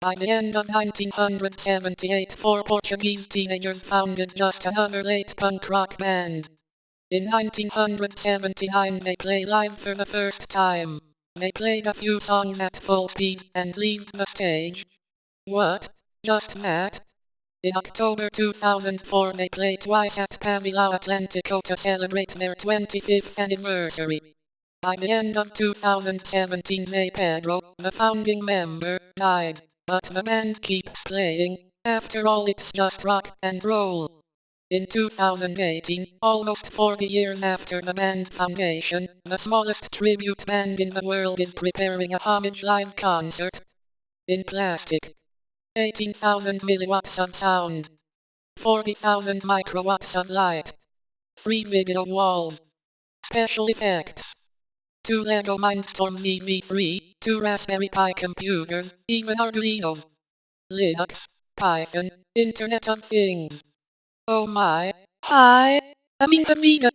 By the end of 1978 four Portuguese teenagers founded just another late punk rock band. In 1979 they play live for the first time. They played a few songs at full speed and leave the stage. What? Just that? In October 2004 they play twice at Pavilhão Atlântico to celebrate their 25th anniversary. By the end of 2017 Zé Pedro, the founding member, died. But the band keeps playing, after all it's just rock and roll. In 2018, almost 40 years after the band foundation, the smallest tribute band in the world is preparing a homage live concert. In plastic. 18,000 milliwatts of sound. 40,000 microwatts of light. 3 video walls. Special effects. 2 LEGO Mindstorms EV3, 2 Raspberry Pi computers, even Arduinos. Linux, Python, Internet of Things. Oh my, hi, I'm the media.